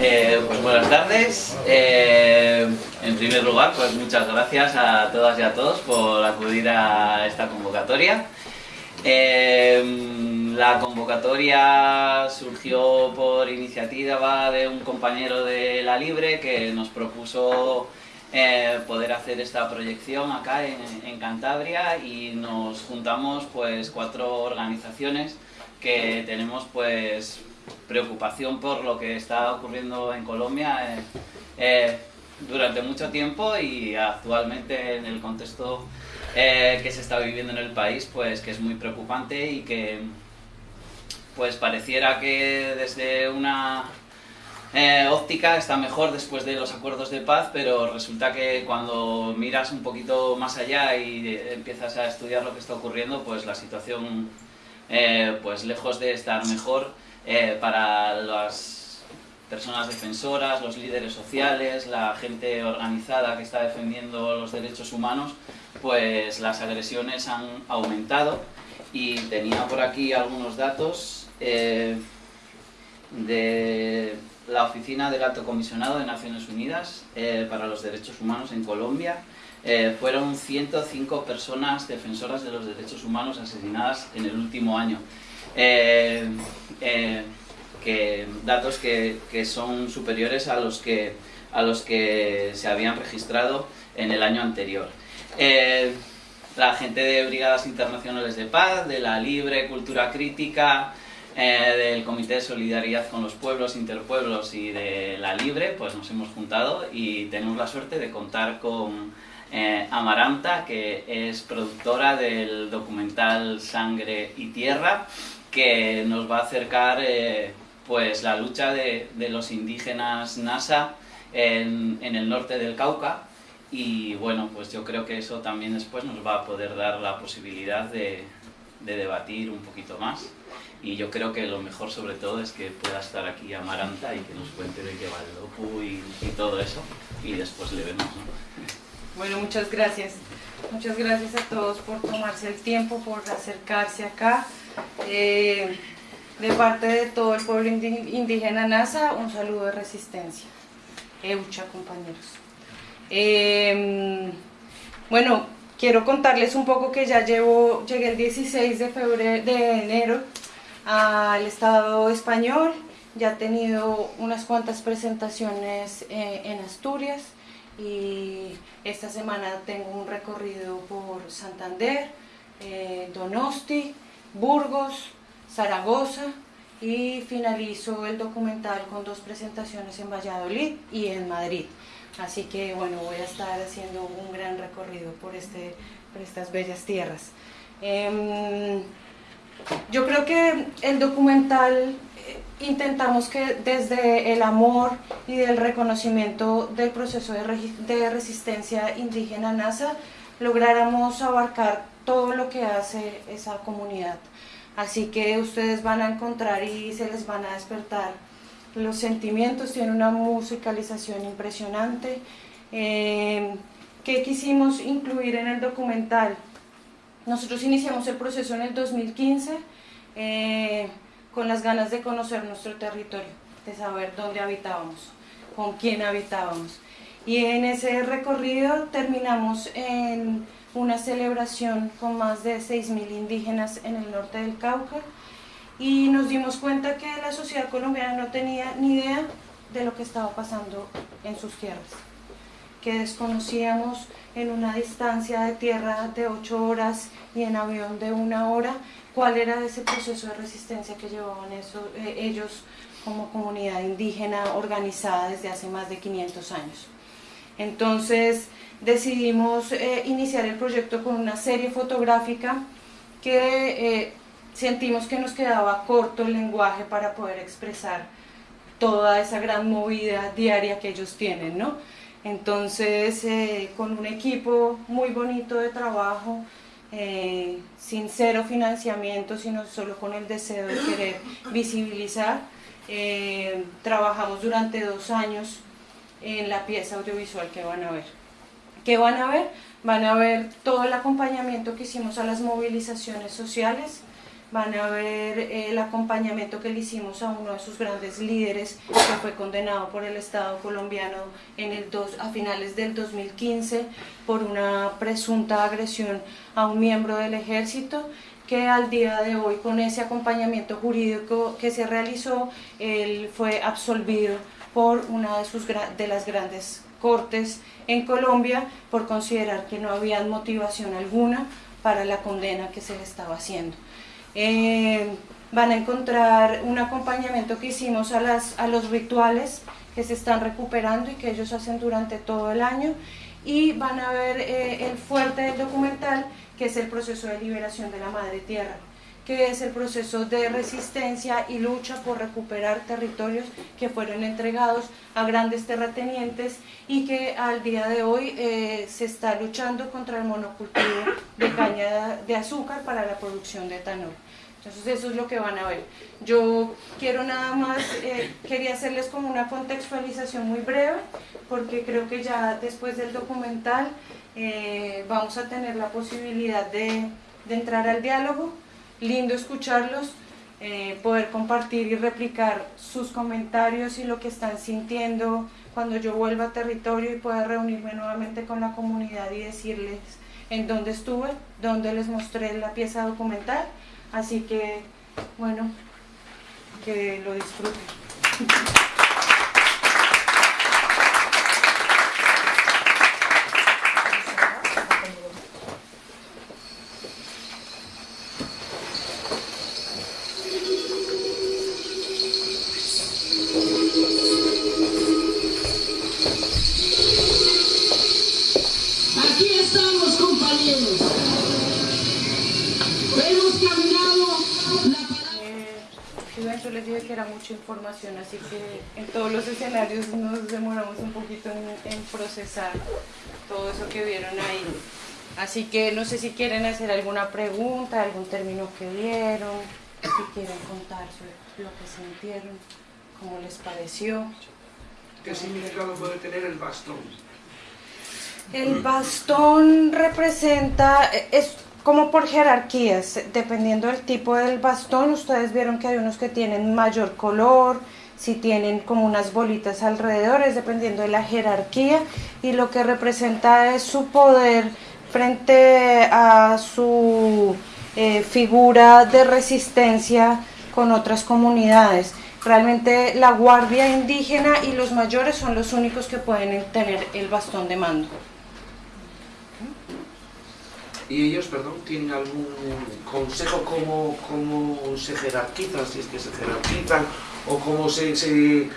Eh, pues buenas tardes. Eh, en primer lugar, pues muchas gracias a todas y a todos por acudir a esta convocatoria. Eh, la convocatoria surgió por iniciativa de un compañero de La Libre que nos propuso poder hacer esta proyección acá en, en, Cantabria y nos juntamos pues cuatro organizaciones que tenemos pues preocupación por lo que está ocurriendo en Colombia eh, eh, durante mucho tiempo y actualmente en el contexto eh, que se está viviendo en el país, pues que es muy preocupante y que pues pareciera que desde una óptica está mejor después de los acuerdos de paz, pero resulta que cuando miras un poquito más allá y empiezas a estudiar lo que está ocurriendo, pues la situación, pues lejos de estar mejor, eh, para las personas defensoras, los líderes sociales, la gente organizada que está defendiendo los derechos humanos, pues las agresiones han aumentado y tenía por aquí algunos datos eh, de la Oficina del Alto Comisionado de Naciones Unidas eh, para los Derechos Humanos en Colombia. fueron 105 personas defensoras de los derechos humanos asesinadas en el último año. Eh, eh, que, datos que, son superiores a los que, a los que se habían registrado en el año anterior. Eh, la gente de Brigadas Internacionales de Paz, de la Libre Cultura Crítica, del Comité de Solidaridad con los Pueblos, Interpueblos y de la Libre, pues nos hemos juntado y tenemos la suerte de contar con Amaranta, que es productora del documental Sangre y Tierra, que nos va a acercar eh, pues la lucha de, los indígenas NASA en, el norte del Cauca y bueno, pues yo creo que eso también después nos va a poder dar la posibilidad de, debatir un poquito más y yo creo que lo mejor sobre todo es que pueda estar aquí Amaranta y que nos cuente de qué va el docu y, todo eso y después le vemos. Bueno, muchas gracias. Muchas gracias a todos por tomarse el tiempo, por acercarse acá. Eh, de parte de todo el pueblo indígena NASA, un saludo de resistencia. Eucha, compañeros. Em, bueno, quiero contarles un poco que ya llevo, llegué el 16 de, febrero, de enero al Estado español, ya he tenido unas cuantas presentaciones eh, en Asturias y esta semana tengo un recorrido por Santander, eh, Donosti, Burgos, Zaragoza y finalizo el documental con dos presentaciones en Valladolid y en Madrid. Así que bueno, voy a estar haciendo un gran recorrido por, este, por estas bellas tierras. Em, yo creo que el documental eh, intentamos que desde el amor y del reconocimiento del proceso de, de resistencia indígena NASA lográramos abarcar todo lo que hace esa comunidad. Así que ustedes van a encontrar y se les van a despertar los sentimientos, tiene una musicalización impresionante. Eh, ¿Qué quisimos incluir en el documental? Nosotros iniciamos el proceso en el 2015 eh, con las ganas de conocer nuestro territorio, de saber dónde habitábamos, con quién habitábamos. Y en ese recorrido terminamos en una celebración con más de 6.000 indígenas en el norte del Cauca y nos dimos cuenta que la sociedad colombiana no tenía ni idea de lo que estaba pasando en sus tierras, que desconocíamos en una distancia de tierra de 8 horas y en avión de una hora cuál era ese proceso de resistencia que llevaban eso, eh, ellos como comunidad indígena organizada desde hace más de 500 años. Entonces, decidimos eh, iniciar el proyecto con una serie fotográfica que eh, sentimos que nos quedaba corto el lenguaje para poder expresar toda esa gran movida diaria que ellos tienen, ¿no? Entonces, eh, con un equipo muy bonito de trabajo, sin cero financiamiento, sino solo con el deseo de querer visibilizar, trabajamos durante dos años en la pieza audiovisual que van a ver. ¿Qué van a ver? Van a ver todo el acompañamiento que hicimos a las movilizaciones sociales van a ver el acompañamiento que le hicimos a uno de sus grandes líderes que fue condenado por el Estado colombiano en el dos, a finales del 2015 por una presunta agresión a un miembro del ejército que al día de hoy con ese acompañamiento jurídico que se realizó, él fue absolvido por una de, sus, de las grandes cortes en Colombia por considerar que no había motivación alguna para la condena que se le estaba haciendo. Eh, van a encontrar un acompañamiento que hicimos a, los rituales que se están recuperando y que ellos hacen durante todo el año y van a ver eh, el fuerte del documental que es el proceso de liberación de la madre tierra que es el proceso de resistencia y lucha por recuperar territorios que fueron entregados a grandes terratenientes y que al día de hoy eh, se está luchando contra el monocultivo de caña de azúcar para la producción de etanol. Entonces eso es lo que van a ver. Yo quiero nada más, eh, quería hacerles como una contextualización muy breve, porque creo que ya después del documental eh, vamos a tener la posibilidad de, de entrar al diálogo lindo escucharlos, eh, poder compartir y replicar sus comentarios y lo que están sintiendo cuando yo vuelva a territorio y pueda reunirme nuevamente con la comunidad y decirles en dónde estuve, dónde les mostré la pieza documental. Así que, bueno, que lo disfruten. En todos los escenarios nos demoramos un poquito en, procesar todo eso que vieron ahí. Así que no sé si quieren hacer alguna pregunta, algún término que vieron, si quieren contar lo que sintieron, cómo les pareció. ¿Qué significado puede tener el bastón? El bastón representa, es como por jerarquías, dependiendo del tipo del bastón, ustedes vieron que hay unos que tienen mayor color, si tienen como unas bolitas alrededor, es dependiendo de la jerarquía y lo que representa es su poder frente a su eh, figura de resistencia con otras comunidades. Realmente la guardia indígena y los mayores son los únicos que pueden tener el bastón de mando. Y ellos, perdón, tienen algún consejo cómo, cómo se jerarquizan, si es que se jerarquizan, o cómo se, se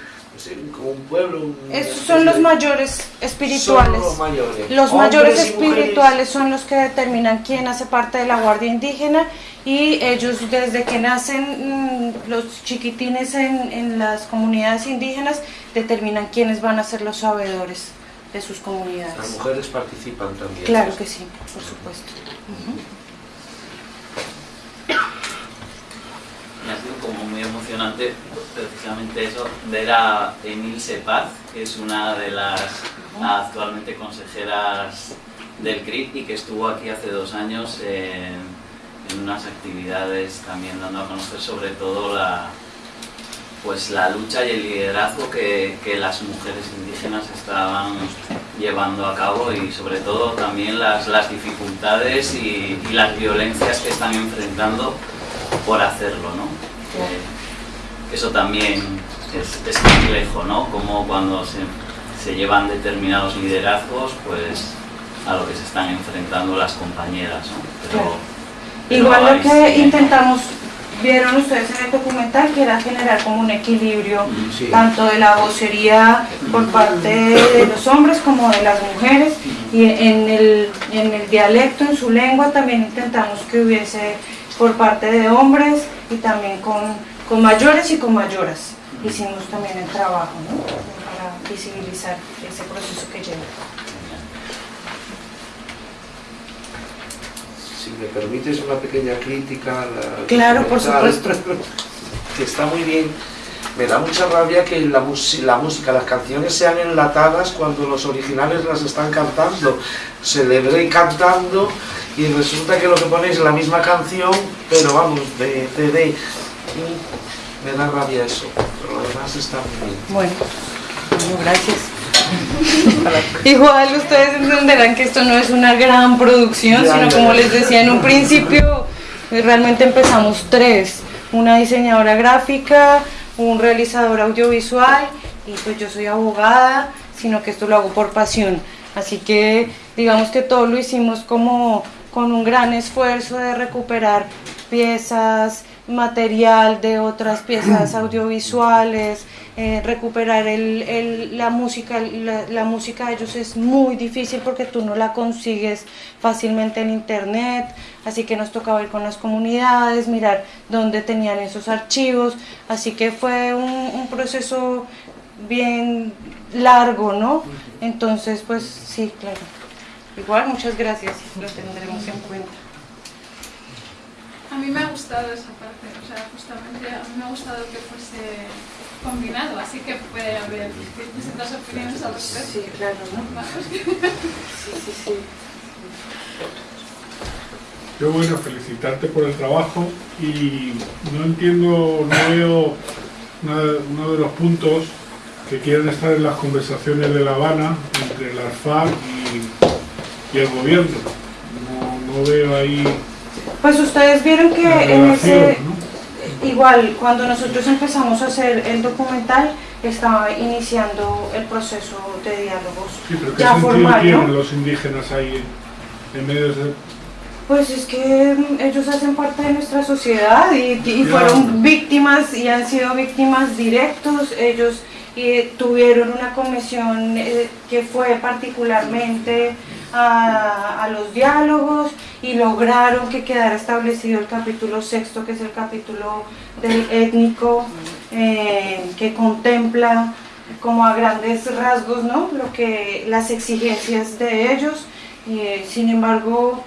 como un pueblo. Esos son los mayores espirituales. los mayores. Los mayores espirituales son los que determinan quién hace parte de la guardia indígena y ellos desde que nacen mm, los chiquitines en, en las comunidades indígenas determinan quiénes van a ser los sabedores de sus comunidades. Las mujeres participan también. Claro que sí, por supuesto ha sido emocionante precisamente eso, ver a Emil Sepaz, que es una de las actualmente consejeras del CRIP y que estuvo aquí hace dos años en, en unas actividades también dando a conocer sobre todo la, pues la lucha y el liderazgo que, que, las mujeres indígenas estaban llevando a cabo y sobre todo también las, las dificultades y, las violencias que están enfrentando por hacerlo, ¿no? Eso también es, es, complejo, ¿no? Como cuando se, se llevan determinados liderazgos, pues a lo que se están enfrentando las compañeras, ¿no? Pero, Igual lo que intentamos vieron ustedes en el documental que era generar como un equilibrio tanto de la vocería por parte de los hombres como de las mujeres y en el, en el dialecto, en su lengua también intentamos que hubiese por parte de hombres y también con, con mayores y con mayoras hicimos también el trabajo ¿no? para visibilizar ese proceso que lleva. si me permites una pequeña crítica claro, por supuesto. que está muy bien. Me da mucha rabia que la, la música, las canciones sean enlatadas cuando los originales las están cantando. Se le ve cantando y resulta que lo que ponéis es la misma canción, pero vamos, de CD. Me da rabia eso, pero lo demás está muy bien. Bueno, bueno gracias. Igual ustedes entenderán que esto no es una gran producción, Ya, sino ya, como ya. les decía en un principio, realmente empezamos tres, una diseñadora gráfica, un realizador audiovisual y pues yo soy abogada, sino que esto lo hago por pasión. Así que digamos que todo lo hicimos como con un gran esfuerzo de recuperar piezas, material de otras piezas audiovisuales, eh, recuperar el, el- la música, la, música de ellos es muy difícil porque tú no la consigues fácilmente en internet, así que nos tocaba ir con las comunidades, mirar dónde tenían esos archivos, así que fue un, un proceso bien largo, ¿no? Entonces, pues sí, claro. Igual, muchas gracias, lo tendremos en cuenta. A mí me ha gustado esa parte, o sea, justamente a mí me ha gustado que fuese combinado, así que puede haber distintas opiniones al respecto. Sí, claro, ¿no? Sí, sí, sí. Yo bueno, felicitarte por el trabajo y no entiendo, no veo una- uno de los puntos que quieren estar en las conversaciones de La Habana entre las FARC y, y el gobierno. No, no veo ahí Pues ustedes vieron que en ese, igual, cuando nosotros empezamos a hacer el documental, estaba iniciando el proceso de diálogos Sí, pero ¿qué ya formal, tienen ¿no? los indígenas ahí en, en medio de... Pues es que mm, ellos hacen parte de nuestra sociedad y, fueron víctimas y han sido víctimas directos. Ellos eh, tuvieron una comisión eh, que fue particularmente a, a los diálogos y lograron que quedara establecido el capítulo sexto, que es el capítulo del étnico, eh, que contempla como a grandes rasgos ¿no? lo que las exigencias de ellos. Eh, sin embargo,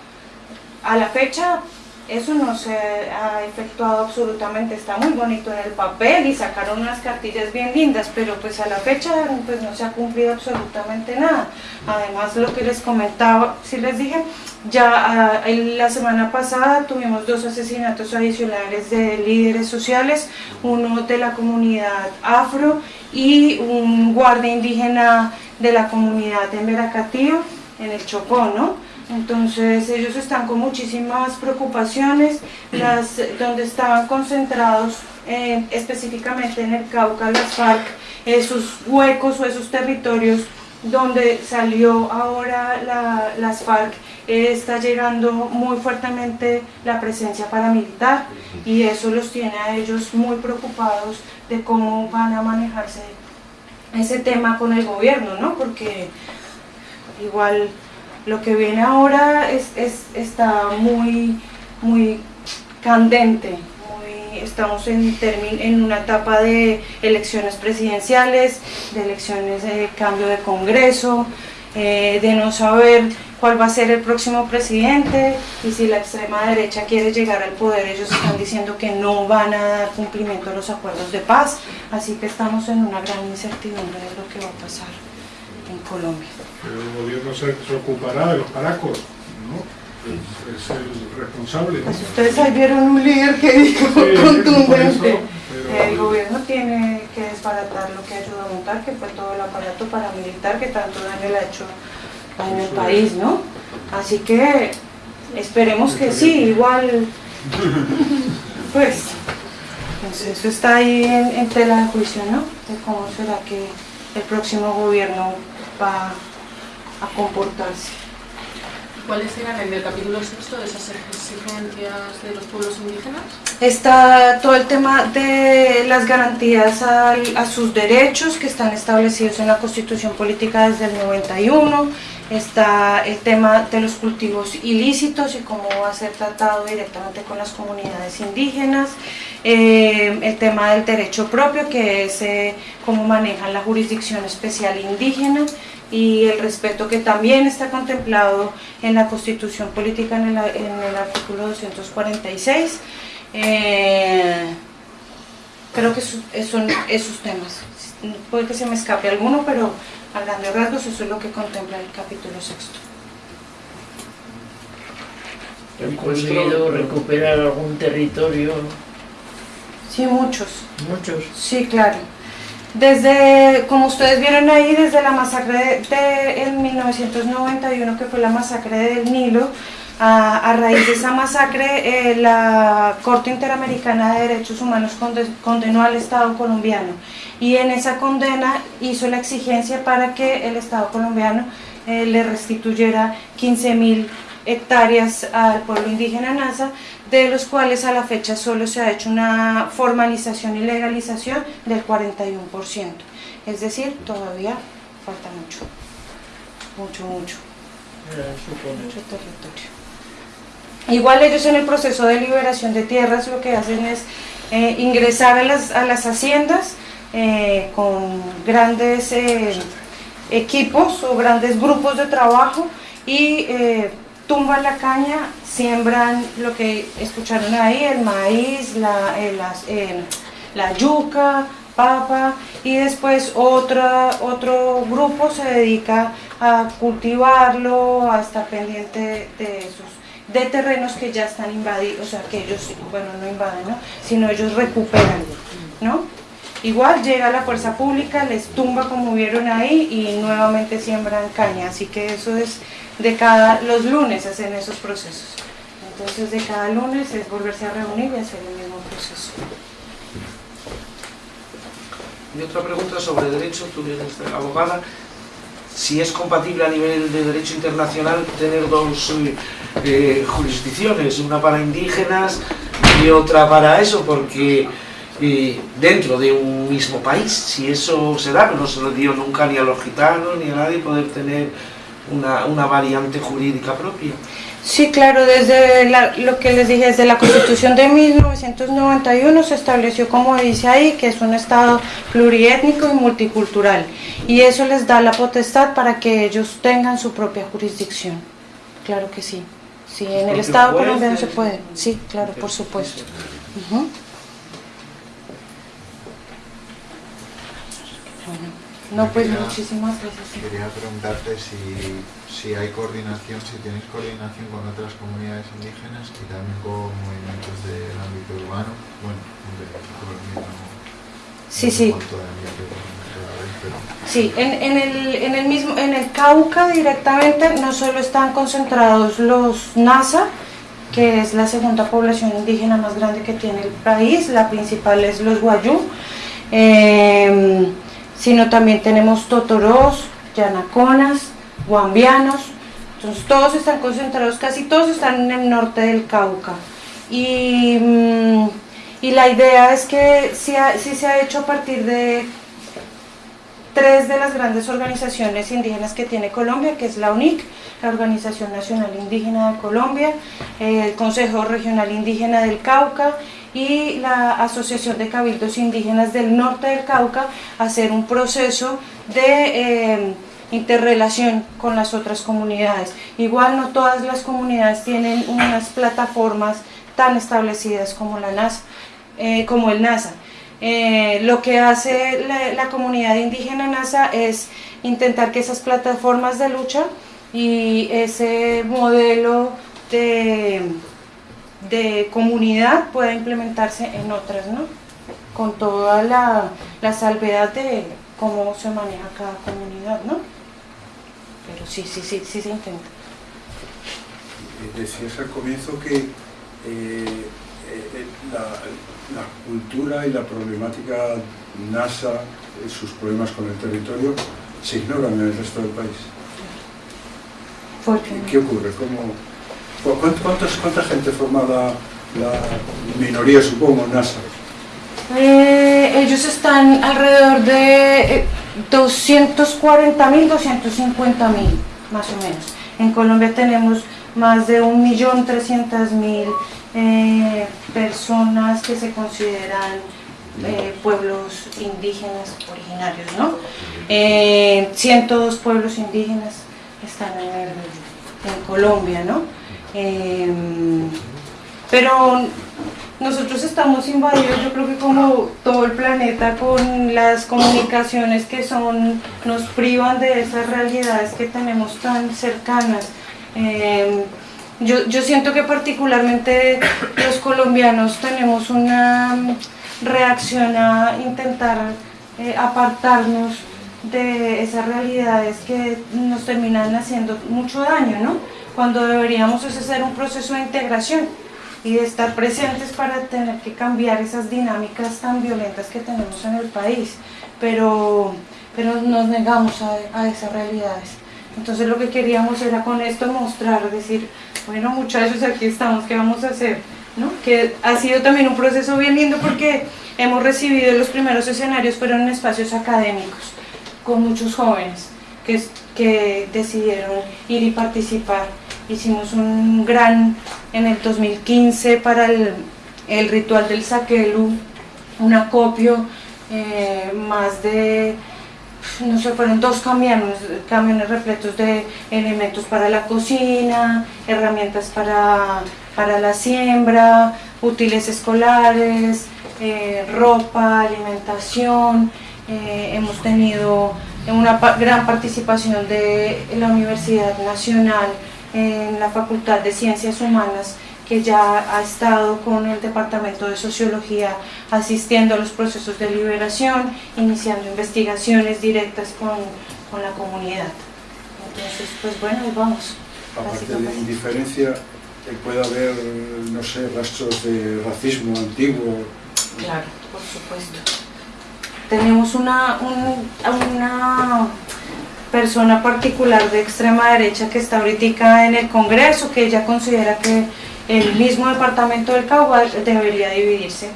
a la fecha eso no se ha efectuado absolutamente, está muy bonito en el papel y sacaron unas cartillas bien lindas, pero pues a la fecha pues no se ha cumplido absolutamente nada. Además lo que les comentaba, si les dije, ya ah, la semana pasada tuvimos dos asesinatos adicionales de líderes sociales, uno de la comunidad afro y un guardia indígena de la comunidad de Meracatío en el Chocó, ¿no? Entonces ellos están con muchísimas preocupaciones, las, donde estaban concentrados eh, específicamente en el Cauca, las FARC, esos huecos o esos territorios donde salió ahora la- las FARC, está llegando muy fuertemente la presencia paramilitar y eso los tiene a ellos muy preocupados de cómo van a manejarse ese tema con el gobierno, ¿no? Porque igual lo que viene ahora es, es- está muy, muy candente. estamos en, termi- en una etapa de elecciones presidenciales, de elecciones de cambio de Congreso, eh, de no saber cuál va a ser el próximo presidente y si la extrema derecha quiere llegar al poder, ellos están diciendo que no van a dar cumplimiento a los acuerdos de paz, así que estamos en una gran incertidumbre de lo que va a pasar en Colombia. Pero el gobierno se, se ocupará de los paracos, ¿no? Es, es el responsable. Pues ustedes ahí vieron un líder que dijo Sí, contundente. eso, pero- El gobierno tiene que desbaratar lo que ayudó a montar, que fue todo el aparato paramilitar que tanto daño le ha hecho daño al país, ¿no? Así que esperemos que sí, igual, pues, pues eso está ahí en, en tela de juicio, ¿no? De cómo será que el próximo gobierno va a comportarse. ¿Cuáles eran en el capítulo sexto de esas exigencias de los pueblos indígenas? Está todo el tema de las garantías al- a sus derechos que están establecidos en la Constitución Política desde el 91. Está el tema de los cultivos ilícitos y cómo va a ser tratado directamente con las comunidades indígenas. Eh, el tema del derecho propio, que es eh, cómo manejan la jurisdicción especial indígena y el respeto que también está contemplado en la Constitución Política en el, en el artículo 246. Eh, creo que son esos temas. Puede que se me escape alguno, pero a grandes rasgos eso es lo que contempla el capítulo sexto. han conseguido recuperar algún territorio, Sí, muchos. muchos. Sí, claro. Desde, como ustedes vieron ahí, desde la masacre de, en 1991, que fue la masacre del Nilo, a, raíz de esa masacre, eh, la Corte Interamericana de Derechos Humanos conde- condenó al Estado colombiano. Y en esa condena hizo la exigencia para que el Estado colombiano eh, le restituyera 15 mil hectáreas al pueblo indígena Nasa, de los cuales a la fecha solo se ha hecho una formalización y legalización del 41%. Es decir, todavía falta mucho, mucho, mucho, mucho territorio. Igual ellos en el proceso de liberación de tierras lo que hacen es eh, ingresar a las, a las haciendas eh, con grandes eh, equipos o grandes grupos de trabajo y tumban la caña, siembran lo que escucharon ahí, el maíz, la, eh, las, eh, la yuca, papa y después otra, otro grupo se dedica a cultivarlo, a estar pendiente de esos de terrenos que ya están invadidos, o sea, que ellos, bueno, no invaden, ¿no? sino ellos recuperan, ¿no? Igual llega la fuerza pública, les tumba como vieron ahí y nuevamente siembran caña, así que eso es de cada, los lunes hacen esos procesos. Entonces de cada lunes es volverse a reunir y hacer el mismo proceso. Y otra pregunta sobre derecho, tú eres abogada, si es compatible a nivel de derecho internacional tener dos eh, jurisdicciones, una para indígenas y otra para eso, porque eh, dentro de un mismo país, si eso se da, no se lo dio nunca ni a los gitanos ni a nadie poder tener una, una variante jurídica propia. Sí, claro, desde la- lo que les dije, desde la Constitución de 1991 se estableció, como dice ahí, que es un Estado pluriétnico y multicultural. Y eso les da la potestad para que ellos tengan su propia jurisdicción. Claro que sí. Sí, en el Estado colombiano se puede. Sí, claro, por supuesto. Bueno, no, pues Quería- muchísimas gracias. sí. Quería preguntarte si, si hay coordinación, si tenéis coordinación con otras comunidades indígenas y también con movimientos del ámbito urbano. Bueno, de Sí, no sé sí. pero Sí, en, en el, en el mismo, en el Cauca directamente no solo están concentrados los NASA, que es la segunda población indígena más grande que tiene el país, la principal es los Guayú, eh, sino también tenemos Totorós, Yanaconas, Guambianos, entonces todos están concentrados, casi todos están en el norte del Cauca. Y, mm, y la idea es que sí, ha- sí se ha hecho a partir de tres de las grandes organizaciones indígenas que tiene Colombia, que es la UNIC, la Organización Nacional Indígena de Colombia, el Consejo Regional Indígena del Cauca y la Asociación de Cabildos Indígenas del Norte del Cauca, hacer un proceso de eh, interrelación con las otras comunidades. Igual no todas las comunidades tienen unas plataformas tan establecidas como la NASA, eh, como el NASA. Eh, lo que hace la, la comunidad indígena NASA es intentar que esas plataformas de lucha y ese modelo de, de comunidad pueda implementarse en otras, ¿no? Con toda la, la salvedad de cómo se maneja cada comunidad, ¿no? Pero sí, sí, sí, sí se intenta. Eh, Decías al comienzo que eh, eh, la, la cultura y la problemática NASA, sus problemas con el territorio, se ignoran en el resto del país. ¿Qué ocurre? ¿Cómo, cuántos- ¿Cuánta gente forma la, minoría, supongo, NASA? Eh, ellos están alrededor de eh, 240 mil, 250 mil, más o menos. En Colombia tenemos más de 1.300.000 eh, personas que se consideran eh, pueblos indígenas originarios, ¿no? Eh, 102 pueblos indígenas están en Colombia, ¿no? Em, pero nosotros estamos invadidos, yo creo que como todo el planeta, con las comunicaciones que son, nos privan de esas realidades que tenemos tan cercanas. Eh, Yo, yo siento que particularmente los colombianos tenemos una reacción a intentar eh, apartarnos de esas realidades que nos terminan haciendo mucho daño, ¿no? Cuando deberíamos hacer un proceso de integración y de estar presentes para tener que cambiar esas dinámicas tan violentas que tenemos en el país, pero, pero nos negamos a, a esas realidades. Entonces lo que queríamos era con esto mostrar, decir, bueno muchachos, aquí estamos, ¿qué vamos a hacer? ¿No? Que ha sido también un proceso bien lindo porque hemos recibido los primeros escenarios, fueron en espacios académicos, con muchos jóvenes que, que decidieron ir y participar. Hicimos un gran, en el 2015, para el, ritual del Saquelu, un acopio, eh, más de no sé, fueron dos camiones, camiones repletos de elementos para la cocina, herramientas para, para la siembra, útiles escolares, eh, ropa, alimentación. Eh, hemos tenido una gran participación de la Universidad Nacional en la Facultad de Ciencias Humanas que ya ha estado con el Departamento de Sociología asistiendo a los procesos de liberación, iniciando investigaciones directas con, con la comunidad. Entonces, pues bueno, ahí vamos. Aparte de indiferencia, eh, puede haber, no sé, rastros de racismo antiguo. Claro, por supuesto. Tenemos una, un- una persona particular de extrema derecha que está ahorita en el Congreso, que ella considera que el mismo departamento del Cauca debería dividirse.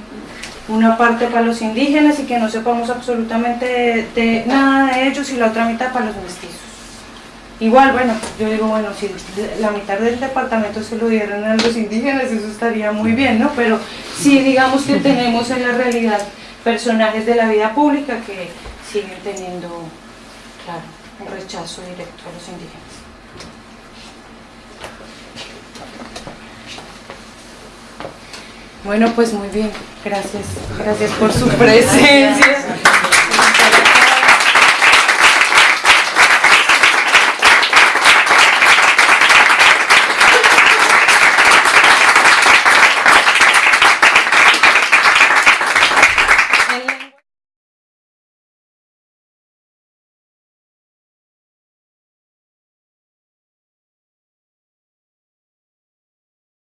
Una parte para los indígenas y que no sepamos absolutamente de, nada de ellos y la otra mitad para los mestizos. Igual, bueno, yo digo, bueno, si la mitad del departamento se lo dieran a los indígenas, eso estaría muy bien, ¿no? Pero sí, digamos que tenemos en la realidad personajes de la vida pública que siguen teniendo, claro, un rechazo directo a los indígenas. Bueno, pues muy bien, gracias, gracias por su presencia.